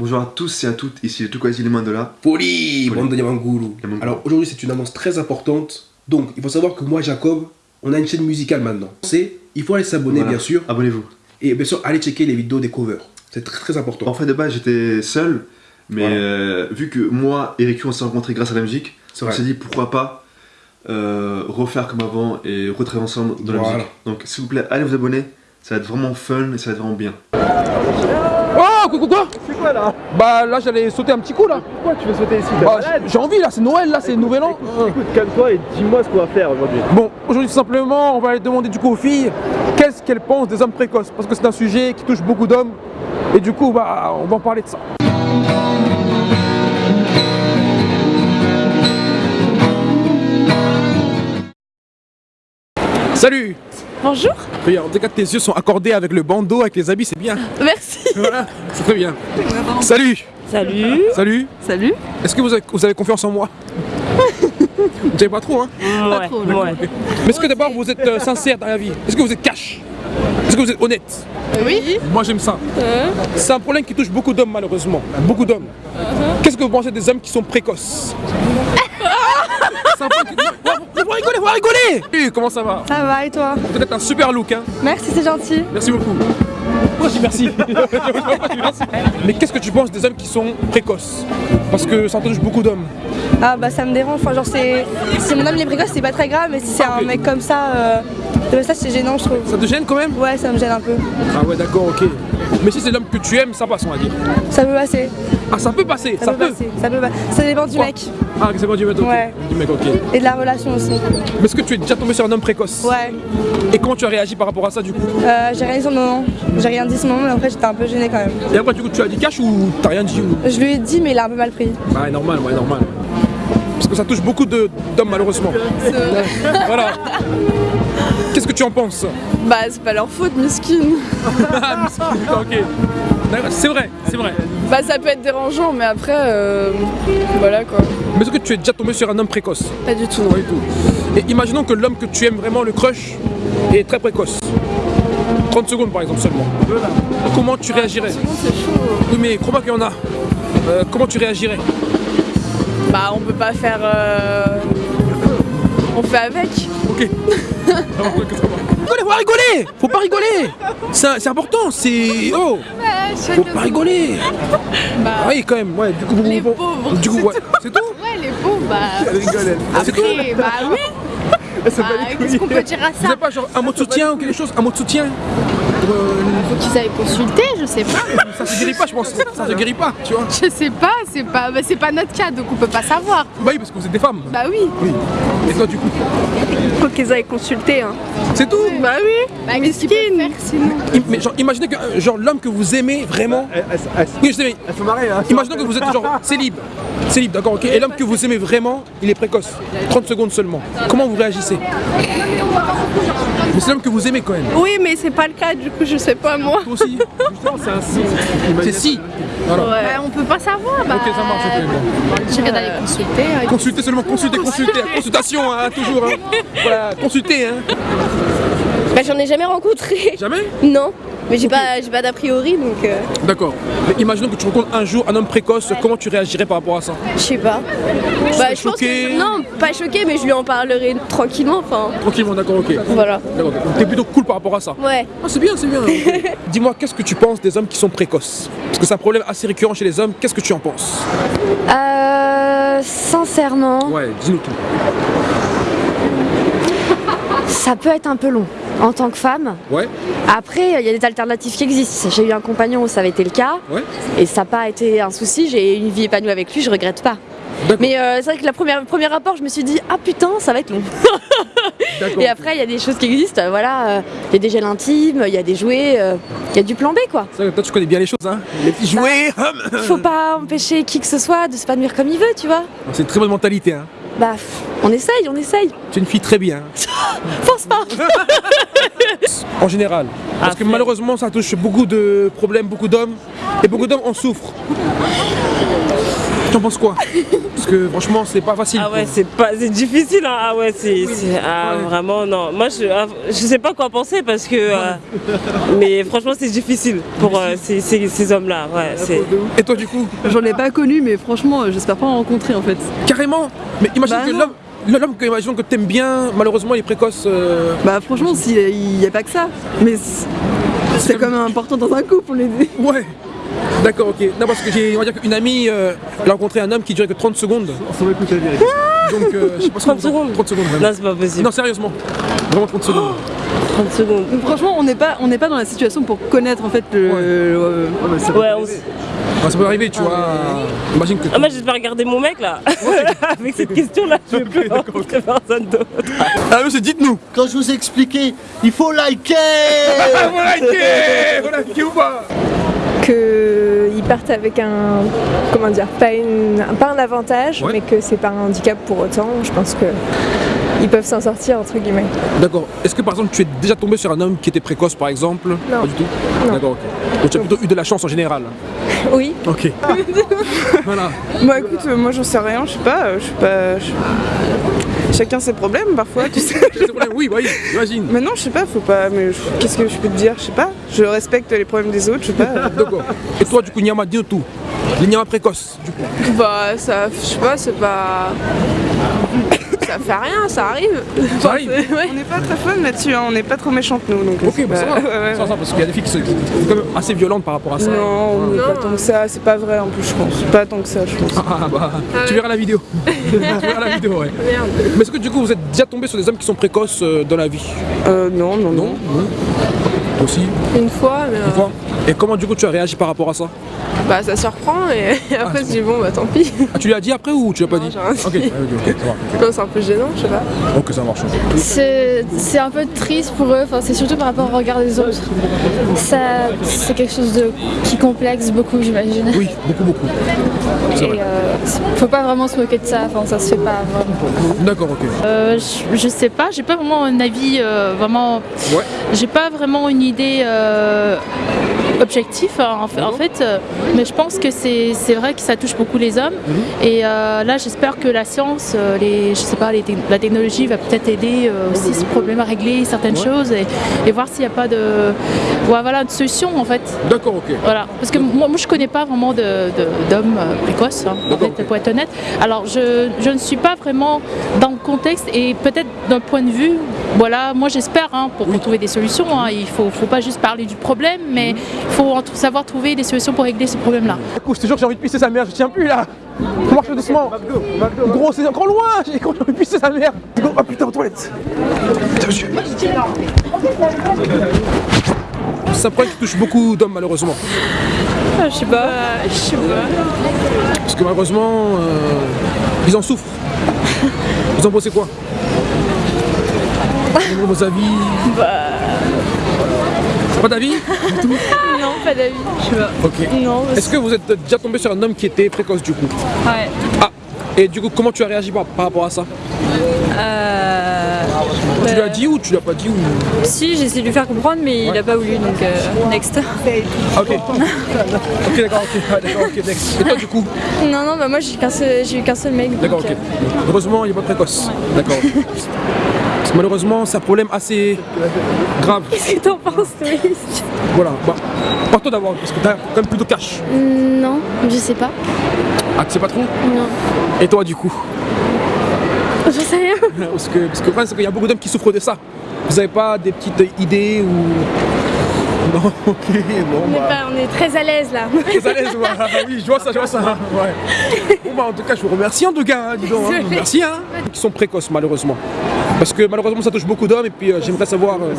Bonjour à tous et à toutes, ici le Tukwasi les Mandola. Poli, Poli. bande de Yamanguru. Yamanguru. Alors aujourd'hui c'est une annonce très importante. Donc il faut savoir que moi Jacob, on a une chaîne musicale maintenant. C'est, il faut aller s'abonner Voilà. bien sûr. Abonnez-vous. Et bien sûr aller checker les vidéos des covers. C'est très très important. En fait, de base, j'étais seul, mais Voilà. euh, vu que moi et Riku on s'est rencontrés grâce à la musique, on s'est dit pourquoi pas euh, refaire comme avant et retravailler ensemble dans la musique. Donc s'il vous plaît, allez vous abonner, ça va être vraiment fun et ça va être vraiment bien. Oh, quoi, quoi, quoi C'est quoi là Bah là j'allais sauter un petit coup là. Pourquoi tu veux sauter ici Bah, j'ai envie là, c'est Noël là, c'est le nouvel an. Écoute, calme-toi et dis-moi ce qu'on va faire aujourd'hui. Bon, aujourd'hui tout simplement, on va aller demander du coup aux filles qu'est-ce qu'elles pensent des hommes précoces? Parce que c'est un sujet qui touche beaucoup d'hommes. Et du coup, bah, on va en parler de ça. Salut Bonjour, Regarde, en tout cas tes yeux sont accordés avec le bandeau, avec les habits, c'est bien. merci. Voilà, c'est très bien. Salut Salut. Salut Salut. Est-ce que vous avez, vous avez confiance en moi Vous savez pas trop, hein Ouais, ouais. Mais est-ce que d'abord vous êtes euh, sincère dans la vie Est-ce que vous êtes cash Est-ce que vous êtes honnête Oui. Moi j'aime ça. C'est un problème qui touche beaucoup d'hommes malheureusement. Beaucoup d'hommes. Qu'est-ce que vous pensez des hommes qui sont précoces C'est un problème qui- Vous rigolez, vous rigolez Comment ça va Ça va et toi Vous êtes un super look, hein Merci, c'est gentil. Merci beaucoup. Pourquoi je dis merci Mais qu'est-ce que tu penses des hommes qui sont précoces? Parce que ça touche beaucoup d'hommes. Ah bah ça me dérange. Enfin genre c'est si mon homme il est précoce c'est pas très grave, mais si c'est Ah, un mec comme ça, euh, ça c'est gênant je trouve. Ça te gêne quand même? Ouais, ça me gêne un peu. Ah ouais d'accord, ok. Mais si c'est l'homme que tu aimes, ça passe on va dire. Ça peut passer. Ah ça peut passer, Ça, ça, peut, peut. passer. Ça peut pas- Ça dépend du Quoi mec Ah c'est bon du mec, ok. Ouais. Du mec, ok. et de la relation aussi. Mais est-ce que tu es déjà tombé sur un homme précoce Ouais. Et comment tu as réagi par rapport à ça du coup Euh, j'ai rien dit sur le moment. J'ai rien dit le moment, mais après j'étais un peu gênée quand même. Et après du coup tu as dit cash ou t'as rien dit ou... Je lui ai dit, mais il a un peu mal pris. Bah normal, ouais normal. Parce que ça touche beaucoup d'hommes malheureusement. voilà. Qu'est-ce que tu en penses Bah c'est pas leur faute, miskin. Ah, Ok. D'accord, C'est vrai, c'est vrai. Bah ça peut être dérangeant, mais après, euh, voilà quoi. Mais est-ce que tu es déjà tombé sur un homme précoce Pas du tout, non. Pas du tout. Et imaginons que l'homme que tu aimes vraiment, le crush, est très précoce. 30 secondes par exemple seulement. Comment tu réagirais C'est chaud. Oui mais crois-moi qu'il y en a. Euh, comment tu réagirais Bah on peut pas faire. euh, On fait avec. Ok. Faut rigoler Faut pas rigoler. C'est c'est important, c'est... Oh. Faut pas rigoler. Bah. Ah oui quand même, ouais, du coup... vous- Les vous- pauvres, Du coup, ouais. C'est tout ouais les pauvres, bah. C'est tout. Après, bah oui. Bah, Qu'est-ce qu'on peut dire à Vous ça avez pas genre un mot de soutien ou quelque chose Un mot de soutien Faut qu'ils aillent consulter, je sais pas. Ça se guérit pas je pense, ça se guérit pas, tu vois Je sais pas, c'est pas, bah, c'est pas notre cas, donc on peut pas savoir. Bah oui parce que vous êtes des femmes Bah oui. Oui. Et toi du coup Faut qu'ils aillent consulter. Hein. C'est tout Bah oui. Bah qu'est-ce sinon? Mais genre imaginez que euh, genre l'homme que vous aimez vraiment... Elles- Oui je sais mais elles sont marrées hein. Imaginons que vous êtes genre célib. Célib, d'accord, ok. Et l'homme que vous aimez vraiment, il est précoce. 30 secondes seulement. Comment vous réagissez? Mais c'est l'homme que vous aimez quand même. Oui, mais c'est pas le cas, du coup je sais pas moi. Toi aussi C'est un signe. C'est si. Voilà. Bah, on peut pas savoir. Bah, Ok, ça marche, ok, bon. J'irai d'aller consulter. hein. Consultez seulement, consultez, consultez. Consultation, hein, toujours. Hein. Voilà, consultez, hein. Bah j'en ai jamais rencontré. Jamais? Non. Mais j'ai pas, j'ai pas d'a priori donc euh, D'accord. Mais imaginons que tu rencontres un jour un homme précoce, comment tu réagirais par rapport à ça? Je sais pas. Bah je pense choquée? que non, pas choqué mais je lui en parlerai tranquillement. Enfin Tranquillement, d'accord, ok. voilà. D'accord. Donc T'es plutôt cool par rapport à ça? Ouais. Ah, c'est bien, c'est bien. Dis-moi, qu'est-ce que tu penses des hommes qui sont précoces? Parce que c'est un problème assez récurrent chez les hommes. Qu'est-ce que tu en penses? Euh, sincèrement, Ouais, dis-nous tout. ça peut être un peu long en tant que femme. Ouais, Après, il y a des alternatives qui existent. J'ai eu un compagnon où ça avait été le cas ouais. et ça n'a pas été un souci. J'ai eu une vie épanouie avec lui, je regrette pas. Mais euh, c'est vrai que première, le premier rapport, je me suis dit ah putain, ça va être long. Et après, il y a des choses qui existent. Voilà, euh, il y a des gels intimes, il y a des jouets, euh, il y a du plan B quoi. Vrai toi tu connais bien les choses, hein Les petits jouets Il faut pas empêcher qui que ce soit de s'épanouir comme il veut, tu vois. C'est une très bonne mentalité, hein Bah, on essaye, on essaye. Tu es une fille très bien. Pense pas. En général. Parce que malheureusement ça touche beaucoup de problèmes, beaucoup d'hommes. Et beaucoup d'hommes en souffrent. Tu en penses quoi? Parce que franchement, c'est pas facile. Ah ouais, c'est pas, c'est difficile. hein. Ah ouais, c'est, ah, Ouais. vraiment non. Moi, je, ah, je sais pas quoi penser parce que, euh, mais franchement, c'est difficile pour euh, ces, ces- ces hommes-là. Ouais, c'est. Et toi, du coup? J'en ai pas connu, mais franchement, euh, j'espère pas en rencontrer en fait. Carrément Mais imagine Bah que l'homme. L'homme que, imaginons que t'aimes bien, malheureusement il est précoce. euh, Bah franchement, il n'y a pas que ça. Mais c'est- c'est quand même important dans un couple, on les dit. Ouais D'accord, ok. Non, parce que j'ai, on va dire qu'une amie, euh, elle a rencontré un homme qui durait que 30 secondes. On va écouter la vérité. Donc, euh, je sais pas ce que 30 vous en- secondes 30 secondes, vraiment. Non, c'est pas possible. Non, sérieusement. Vraiment 30 secondes. 30 secondes. Donc, franchement, on n'est pas, on n'est pas dans la situation pour connaître en fait le. Ouais. euh, Ouais, on s- Ouais, ça peut arriver, tu vois. Imagine que. Ah, moi, j'espère regarder mon mec là. Avec cette question-là, je vais plus rencontrer personne d'autre. Ah, monsieur, dites-nous Quand je vous ai expliqué, il faut liker Ah, voilà, ok Voilà, ok ou pas Qu'ils partent avec un. Comment dire Pas, une, pas un avantage, Ouais. mais que c'est pas un handicap pour autant. Je pense que. Ils peuvent s'en sortir, entre guillemets. D'accord. Est-ce que par exemple tu es déjà tombé sur un homme qui était précoce par exemple? Non. Pas du tout? D'accord, ok. Donc tu as plutôt eu de la chance en général? Oui. Ok. voilà. Bah écoute, euh, moi j'en sais rien, je sais pas, euh, je sais pas. Chacun ses problèmes parfois, tu sais. C'est le problème, oui, oui, imagine. Mais non, je sais pas, faut pas. Mais je- qu'est-ce que je peux te dire Je sais pas. Je respecte les problèmes des autres, je sais pas. D'accord. Et toi du coup, Nyama, dis-nous tout. Les Nyama précoces, du coup. bah ça, je sais pas, c'est pas. Ça fait rien, ça arrive. Ça arrive On n'est pas très fun là-dessus, hein, on n'est pas trop méchantes nous. Donc Ok, bah ça pas- va. ouais, ouais. Ça va, parce qu'il y a des filles qui sont qui sont quand même assez violentes par rapport à ça. Non, on n'est pas tant que ça, c'est pas vrai en plus, je pense. Pas tant que ça, je pense. Ah bah, tu verras la vidéo. tu verras la vidéo, ouais. Mais est-ce que du coup vous êtes déjà tombé sur des hommes qui sont précoces euh, dans la vie? Euh, non, non, Non non. Aussi? Une fois, mais. Une fois Et comment du coup tu as réagi par rapport à ça Bah, ça surprend, et après, c'est je dis bon, bah tant pis. Ah tu lui as dit après ou tu l'as pas dit j'ai rien dit. Ok, ok, ok, ça va. ok. Non, c'est un peu gênant, je sais pas. Ok, ça marche. C'est c'est un peu triste pour eux, enfin, c'est surtout par rapport au regard des autres. Ça, c'est quelque chose de, qui complexe beaucoup, j'imagine. Oui, beaucoup, beaucoup. Et euh, faut pas vraiment se moquer de ça, enfin, ça se fait pas vraiment. D'accord, ok. Euh, je, je sais pas, j'ai pas vraiment un avis euh, vraiment. Ouais. J'ai pas vraiment une idée objective hein, en fait, en fait, euh, mais je pense que c'est vrai que ça touche beaucoup les hommes. Et euh, là, j'espère que la science, euh, les, je sais pas, les la technologie va peut-être aider aussi ce problème à régler certaines choses et, et voir s'il n'y a pas de, ouais, voilà, de solution en fait. D'accord, ok. Voilà, parce que moi, moi je connais pas vraiment de- de- d'hommes euh, précoces, hein, en fait, pour être honnête. Alors je, je ne suis pas vraiment dans contexte et peut-être d'un point de vue, voilà, moi j'espère hein, pour, pour trouver des solutions. hein, il faut, faut pas juste parler du problème, mais il faut en tout- savoir trouver des solutions pour régler ce problème-là. Écoute, je te jure j'ai envie de pisser sa mère, je tiens plus là On marche doucement Gros, c'est encore loin J'ai quand j'ai de pisser sa mère Go, Ah putain, aux toilettes C'est un problème qui touche beaucoup d'hommes malheureusement. je sais pas. Je sais pas. Parce que malheureusement, euh, ils en souffrent. Vous en pensez quoi? Vos avis? Bah. Pas d'avis Non, pas d'avis. Je sais pas. Ok. Non, Est-ce que vous êtes déjà tombé sur un homme qui était précoce du coup? Ouais. Ah Et du coup, comment tu as réagi par, par rapport à ça? Tu lui as dit ou tu lui as pas dit ou... Si, j'ai essayé de lui faire comprendre, mais il a pas voulu, donc euh, next. Ah, ok. ok, d'accord, ok, d'accord, ok, next. Et toi du coup Non, non, bah moi j'ai qu'un seul, j'ai eu qu'un seul mec. D'accord, ok. euh, Heureusement, il n'est pas précoce. D'accord. Parce que malheureusement, c'est un problème assez grave. Qu'est-ce que t'en penses, toi Voilà. Bah, par toi d'abord, parce que t'as quand même plutôt cash. Non, je sais pas. Ah, tu sais pas trop? Non. Et toi du coup? J'en sais. Parce que, parce que le problème, c'est qu'il y a beaucoup d'hommes qui souffrent de ça. Vous avez pas des petites idées ou. Non, ok, bon, on, est bah. pas- on est très à l'aise là. Très à l'aise, ouais. oui, je vois ça, je vois ça. Ouais. Bon, bah, en tout cas, je vous remercie en tout cas, hein, dis donc. hein. Merci, hein. Qui sont précoces, malheureusement. Parce que malheureusement, ça touche beaucoup d'hommes et puis euh, j'aimerais savoir. euh,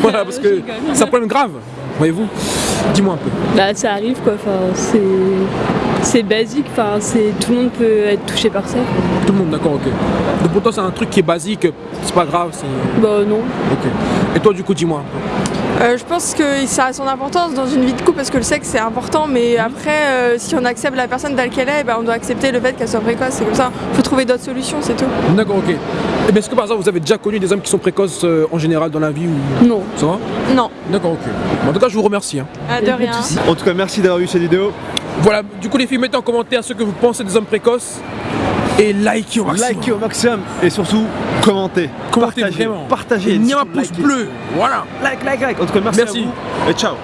voilà, parce que c'est un problème grave, voyez-vous. Dis-moi un peu. Bah ça arrive quoi, enfin, c'est c'est basique, enfin, c'est tout le monde peut être touché par ça. Tout le monde, d'accord, ok. Donc pour toi, c'est un truc qui est basique, c'est pas grave, c'est. Bah non. Ok. Et toi, du coup, dis-moi. Euh, je pense que ça a son importance dans une vie de couple parce que le sexe c'est important, mais après, euh, si on accepte la personne telle qu'elle est, ben, on doit accepter le fait qu'elle soit précoce. C'est comme ça, faut trouver d'autres solutions, c'est tout. D'accord, ok. Et bien, est-ce que par exemple, vous avez déjà connu des hommes qui sont précoces euh, en général dans la vie ou... Non. Ça va? Non. D'accord, ok. En tout cas, je vous remercie. hein. Ah, de rien. En tout cas, merci d'avoir vu cette vidéo. Voilà, du coup les filles, mettez en commentaire ce que vous pensez des hommes précoces et likez au maximum. Likez au maximum et surtout commentez. Commentez partagez, vraiment. Partagez. Et n'y a un pouce bleu. Voilà. Like, like, like. En tout cas, merci, Merci. à vous et ciao.